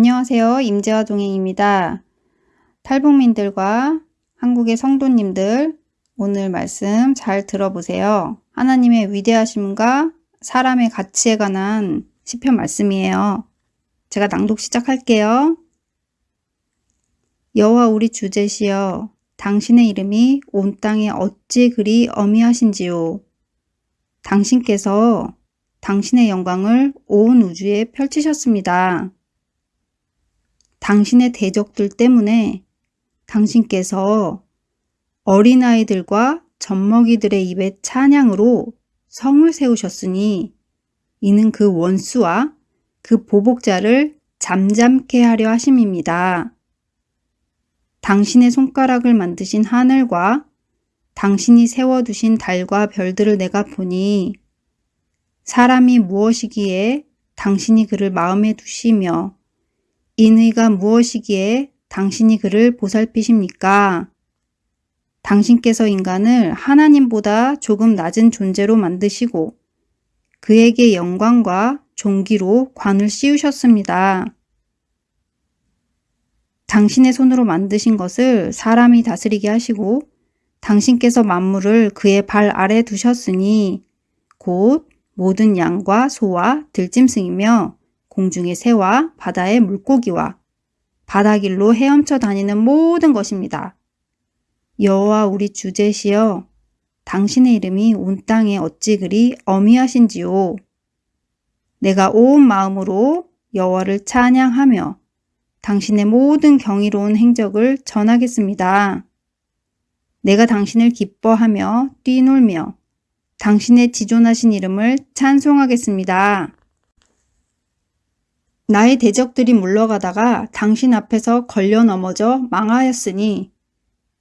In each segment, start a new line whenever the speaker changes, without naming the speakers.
안녕하세요. 임재화 동행입니다. 탈북민들과 한국의 성도님들 오늘 말씀 잘 들어보세요. 하나님의 위대하심과 사람의 가치에 관한 시편 말씀이에요. 제가 낭독 시작할게요. 여호와 우리 주제시여 당신의 이름이 온 땅에 어찌 그리 어미하신지요. 당신께서 당신의 영광을 온 우주에 펼치셨습니다. 당신의 대적들 때문에 당신께서 어린아이들과 젖먹이들의 입에 찬양으로 성을 세우셨으니 이는 그 원수와 그 보복자를 잠잠케 하려 하심입니다. 당신의 손가락을 만드신 하늘과 당신이 세워두신 달과 별들을 내가 보니 사람이 무엇이기에 당신이 그를 마음에 두시며 인의가 무엇이기에 당신이 그를 보살피십니까? 당신께서 인간을 하나님보다 조금 낮은 존재로 만드시고 그에게 영광과 종기로 관을 씌우셨습니다. 당신의 손으로 만드신 것을 사람이 다스리게 하시고 당신께서 만물을 그의 발 아래 두셨으니 곧 모든 양과 소와 들짐승이며 공중의 새와 바다의 물고기와 바다길로 헤엄쳐 다니는 모든 것입니다. 여호와 우리 주제시여 당신의 이름이 온 땅에 어찌 그리 어미하신지요. 내가 온 마음으로 여호와를 찬양하며 당신의 모든 경이로운 행적을 전하겠습니다. 내가 당신을 기뻐하며 뛰놀며 당신의 지존하신 이름을 찬송하겠습니다. 나의 대적들이 물러가다가 당신 앞에서 걸려 넘어져 망하였으니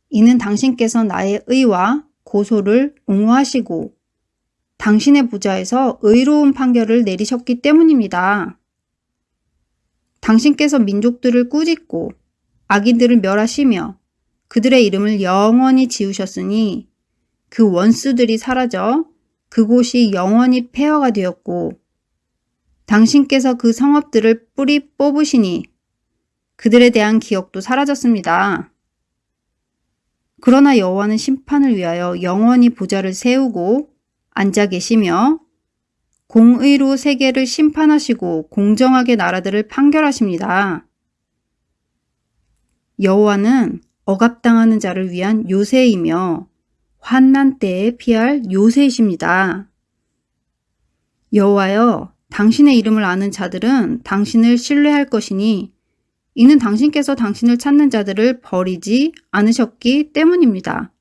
이는 당신께서 나의 의와 고소를 옹호하시고 당신의 부자에서 의로운 판결을 내리셨기 때문입니다. 당신께서 민족들을 꾸짖고 악인들을 멸하시며 그들의 이름을 영원히 지우셨으니 그 원수들이 사라져 그곳이 영원히 폐허가 되었고 당신께서 그 성읍들을 뿌리 뽑으시니 그들에 대한 기억도 사라졌습니다. 그러나 여호와는 심판을 위하여 영원히 보좌를 세우고 앉아 계시며 공의로 세계를 심판하시고 공정하게 나라들을 판결하십니다. 여호와는 억압당하는 자를 위한 요새이며 환난 때에 피할 요새이십니다. 여호와여 당신의 이름을 아는 자들은 당신을 신뢰할 것이니 이는 당신께서 당신을 찾는 자들을 버리지 않으셨기 때문입니다.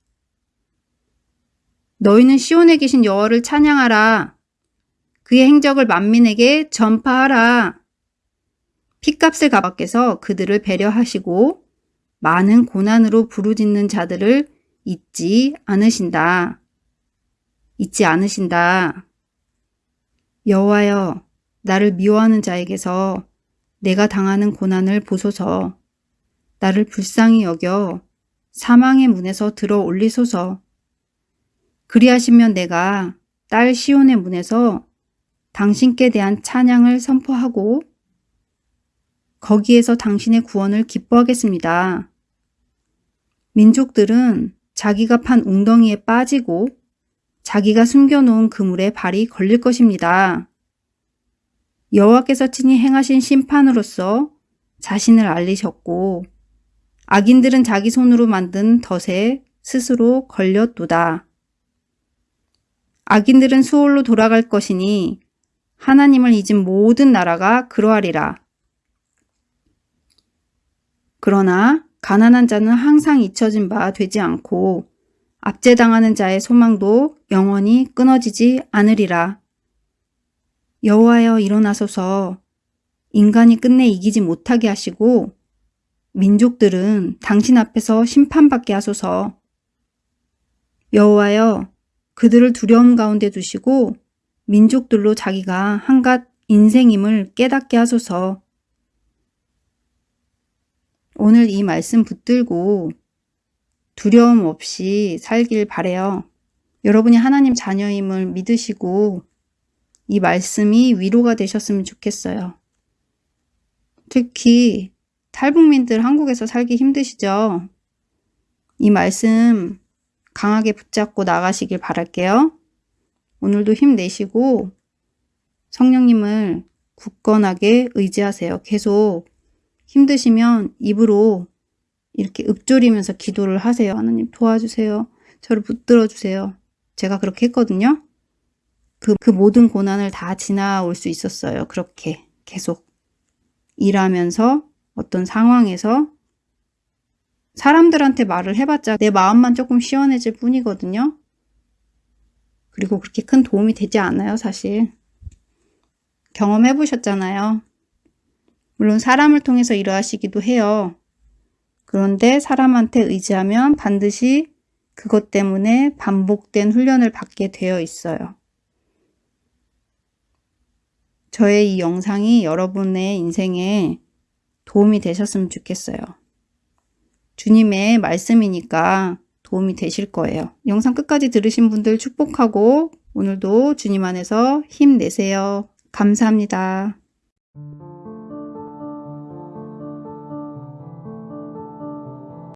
너희는 시온에 계신 여호와를 찬양하라. 그의 행적을 만민에게 전파하라. 피값을 값아께서 그들을 배려하시고 많은 고난으로 부르짖는 자들을 잊지 않으신다. 잊지 않으신다. 여호와여 나를 미워하는 자에게서 내가 당하는 고난을 보소서 나를 불쌍히 여겨 사망의 문에서 들어 올리소서 그리하시면 내가 딸 시온의 문에서 당신께 대한 찬양을 선포하고 거기에서 당신의 구원을 기뻐하겠습니다. 민족들은 자기가 판 웅덩이에 빠지고 자기가 숨겨놓은 그물에 발이 걸릴 것입니다. 여호와께서 친히 행하신 심판으로서 자신을 알리셨고 악인들은 자기 손으로 만든 덫에 스스로 걸렸도다. 악인들은 수월로 돌아갈 것이니 하나님을 잊은 모든 나라가 그러하리라. 그러나 가난한 자는 항상 잊혀진 바 되지 않고 압제당하는 자의 소망도 영원히 끊어지지 않으리라. 여호와여 일어나소서 인간이 끝내 이기지 못하게 하시고 민족들은 당신 앞에서 심판받게 하소서. 여호와여 그들을 두려움 가운데 두시고 민족들로 자기가 한갓 인생임을 깨닫게 하소서. 오늘 이 말씀 붙들고 두려움 없이 살길 바래요. 여러분이 하나님 자녀임을 믿으시고 이 말씀이 위로가 되셨으면 좋겠어요. 특히 탈북민들 한국에서 살기 힘드시죠? 이 말씀 강하게 붙잡고 나가시길 바랄게요. 오늘도 힘내시고 성령님을 굳건하게 의지하세요. 계속 힘드시면 입으로 이렇게 읊조리면서 기도를 하세요. 하나님 도와주세요. 저를 붙들어 주세요. 제가 그렇게 했거든요. 그, 그 모든 고난을 다 지나올 수 있었어요. 그렇게 계속 일하면서 어떤 상황에서 사람들한테 말을 해봤자 내 마음만 조금 시원해질 뿐이거든요. 그리고 그렇게 큰 도움이 되지 않아요, 사실. 경험해 보셨잖아요. 물론 사람을 통해서 일하시기도 해요. 그런데 사람한테 의지하면 반드시 그것 때문에 반복된 훈련을 받게 되어 있어요. 저의 이 영상이 여러분의 인생에 도움이 되셨으면 좋겠어요. 주님의 말씀이니까 도움이 되실 거예요. 영상 끝까지 들으신 분들 축복하고 오늘도 주님 안에서 힘내세요. 감사합니다.